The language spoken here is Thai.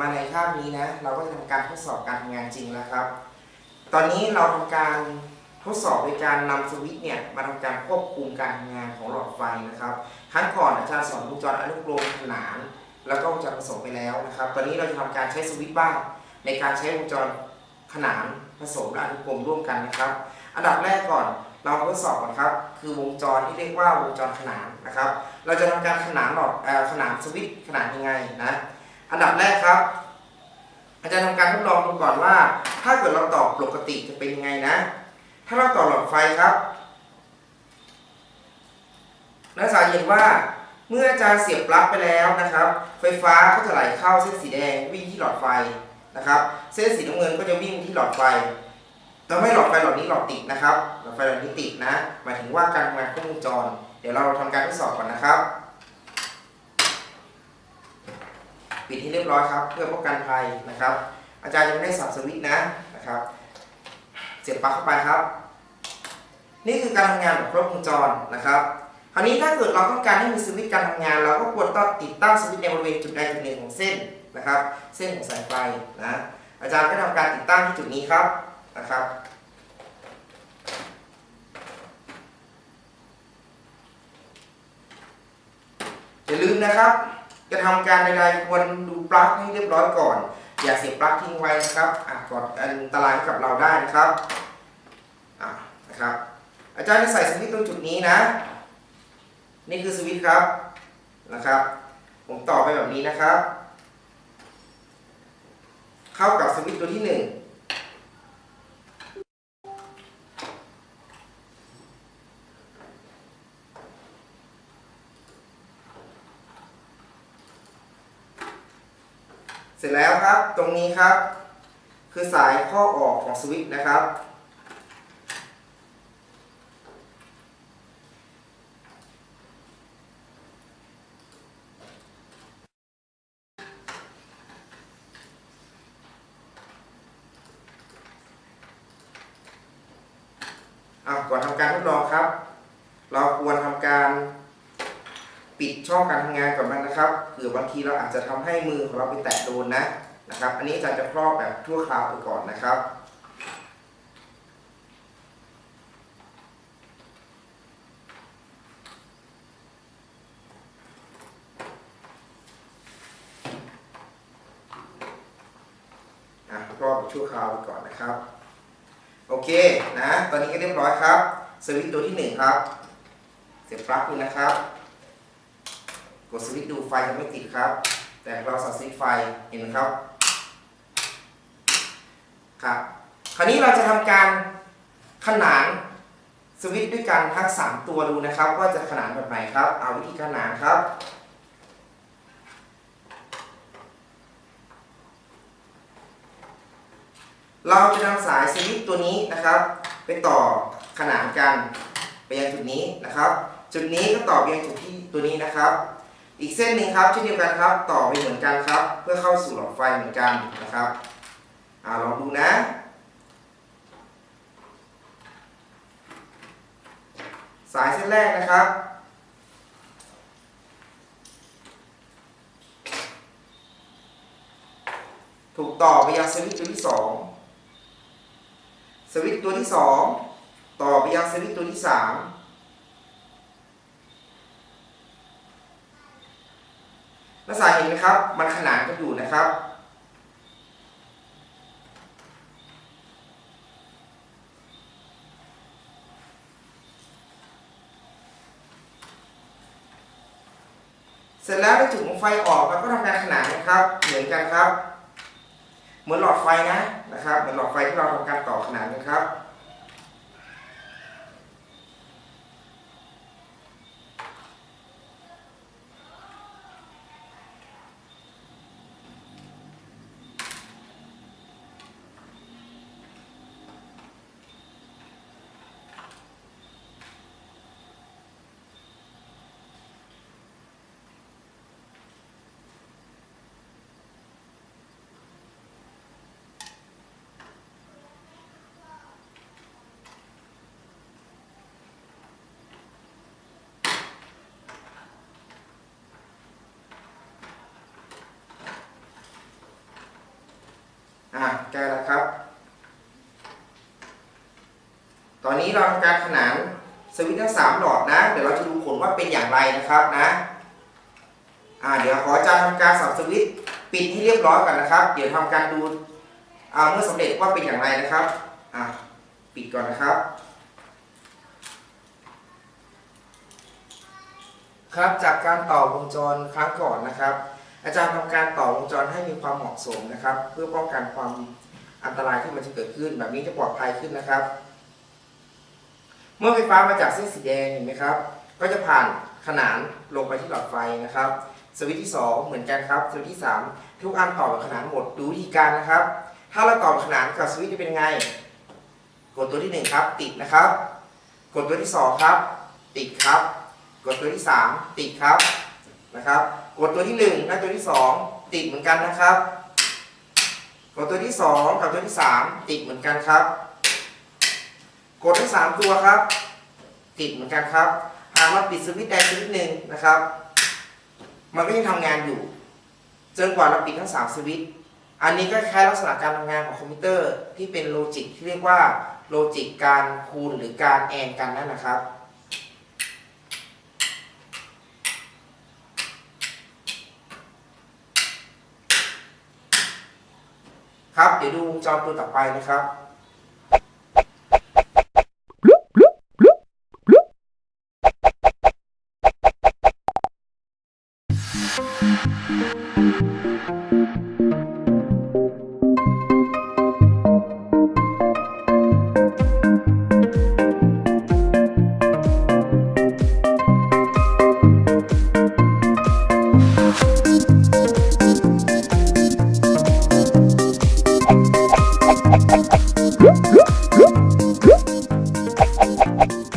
มาในคาบนี้นะ เราก็จะทำการทดสอบการทำงานจริงแล้วครับ ตอนนี้เราทำการทดสอบโดยการนำสวิตช์เนี่ยมาทำการควบคุมการทำงานของหลอดไฟนะครับ ครั้งก่อนอาจารย์สอนวงจรอนุกรมขนาน แล้วก็วงจรผสมไปแล้วนะครับ ตอนนี้เราจะทำการใช้สวิตช์บ้าง ในการใช้วงจรขนานผสมและอนุกรมร่วมกันนะครับ อันดับแรกก่อนเราทดสอบก่อนครับ คือวงจรที่เรียกว่าวงจรขนานนะครับ เราจะทำการขนานหลอดเอ่อขนานสวิตช์ขนานยังไงนะ อันดับแรกครับ อาจารย์ทำการทดลองดูก่อนว่า ถ้าเกิดเราต่อปกติจะเป็นยังไงนะ ถ้าเราต่อหลอดไฟครับนักศึกษาเห็นว่าเมื่ออาจารย์เสียบปลั๊กไปแล้วนะครับ ไฟฟ้าก็จะไหลเข้าเส้นสีแดงวิ่งที่หลอดไฟนะครับ เส้นสีน้ำเงินก็จะวิ่งที่หลอดไฟทำให้หลอดไฟหลอดนี้หลอดติดนะครับ หลอดไฟหลอดนี้ติดนะ หมายถึงว่าการทำงานครบวงจร เดี๋ยวเราทำการทดสอบก่อนนะครับ ปิดให้เรียบร้อยครับ เพื่อป้องกันภัยนะครับ อาจารย์ยังไม่ได้สับสวิตช์นะนะครับ เสียบปลั๊กเข้าไปครับ นี่คือการทำงานแบบครบวงจรนะครับ คราวนี้ถ้าเกิดเราต้องการให้มีสวิตช์การทำงาน เราก็ควรต้องติดตั้งสวิตช์ในบริเวณจุดใดจุดหนึ่งของเส้นนะครับ เส้นของสายไฟนะอาจารย์ก็ทำการติดตั้งที่จุดนี้ครับนะครับอย่าลืมนะครับ จะทำการใดๆควรดูปลั๊กให้เรียบร้อยก่อน อย่าเสียบปลั๊กทิ้งไว้นะครับอาจก่ออันตรายกับเราได้นะครับนะครับ อาจารย์จะใส่สวิตช์ตรงจุดนี้นะ นี่คือสวิตช์ครับนะครับ ผมต่อไปแบบนี้นะครับ เข้ากับสวิตช์ตัวที่1 เสร็จแล้วครับตรงนี้ครับ คือสายข้อออกของสวิตช์นะครับอะก่อนทำการทดลองครับ เราควรทำการ ช่องการทำงานก่อนมันนะครับเผื่อบางทีเราอาจจะทำให้มือของเราไปแตะโดนนะนะครับ อันนี้อาจารย์จะครอบแบบชั่วคราวไปก่อนนะครับอะครอบแบบชั่วคราวไปก่อนนะครับ โอเคนะ ตอนนี้ก็เรียบร้อยครับ สวิตตัวที่หนึ่งครับ เสียบปลั๊กนี่นะครับ กดสวิตช์ดูไฟยังไม่ติดครับ แต่เราสับสวิตช์ไฟเห็นไหมครับครับคราวนี้เราจะทำการขนานสวิตช์ด้วยกันทั้ง 3 ตัวดูนะครับ ว่าจะขนานแบบไหนครับ เอาวิธีขนานครับเราจะนำสายสวิตช์ตัวนี้นะครับ ไปต่อขนานกันไปยังจุดนี้นะครับ จุดนี้ก็ต่อไปยังจุดที่ตัวนี้นะครับ อีกเส้นหนึ่งครับเช่นเดียวกันครับ ต่อไปเหมือนกันครับ เพื่อเข้าสู่หลอดไฟเหมือนกันนะครับอ่าลองดูนะ สายเส้นแรกนะครับถูกต่อไปยังสวิตช์ตัวที่ 2 สวิตช์ตัวที่ 2 ต่อไปยังสวิตช์ตัวที่ 3 นักศึกษาเห็นไหมครับ มันขนานกันอยู่นะครับ เสร็จแล้วในจุดของไฟออกเราก็ทำการขนานนะครับ เหมือนกันครับ เหมือนหลอดไฟนะนะครับ เหมือนหลอดไฟที่เราทำการต่อขนานกันครับ น ใจแล้วครับ ตอนนี้เราทำการขนานสวิตช์ทั้งสามหลอดนะ เดี๋ยวเราจะดูผลว่าเป็นอย่างไรนะครับนะอ่าเดี๋ยวขออาจารย์ทำการสับสวิตช์ปิดให้เรียบร้อยก่อนนะครับ เดี๋ยวทำการดูอ่าเมื่อสำเร็จว่าเป็นอย่างไรนะครับอ่าปิดก่อนนะครับ ครับจากการต่อวงจรครั้งก่อนนะครับ อาจารย์ทำการต่อวงจรให้มีความเหมาะสมนะครับ เพื่อป้องกันความอันตรายที่มันจะเกิดขึ้น แบบนี้จะปลอดภัยขึ้นนะครับ เมื่อไฟฟ้ามาจากเส้นสีแดงเห็นไหมครับ ก็จะผ่านขนานลงไปที่หลอดไฟนะครับ สวิตช์ที่ 2 เหมือนกันครับ สวิตช์ที่ 3 ทุกอันต่อแบบขนานหมดดูวิธีการนะครับ ถ้าเราต่อขนานกับสวิตช์จะเป็นไง กดตัวที่ 1 ครับ ติดนะครับ กดตัวที่ 2 ครับ ติดครับ กดตัวที่ 3 ติดครับนะครับ กดตัวที่1และตัวที่ 2 ติดเหมือนกันนะครับ กดตัวที่ 2 กับตัวที่ 3 ติดเหมือนกันครับ กดทั้งสามตัวครับ ติดเหมือนกันครับ หากเราปิดสวิตช์ใดสวิตช์หนึ่งนะครับ มันก็ยังทำงานอยู่จนกว่าเราปิดทั้งสามสวิตช์อันนี้ก็คล้ายลักษณะการทำงานของคอมพิวเตอร์ที่เป็น logic ที่เรียกว่าโลจิกการคูณหรือการแอนกันนั่นนะครับ ครับเดี๋ยวดูวงจรตัวต่อไปนะครับ Bye.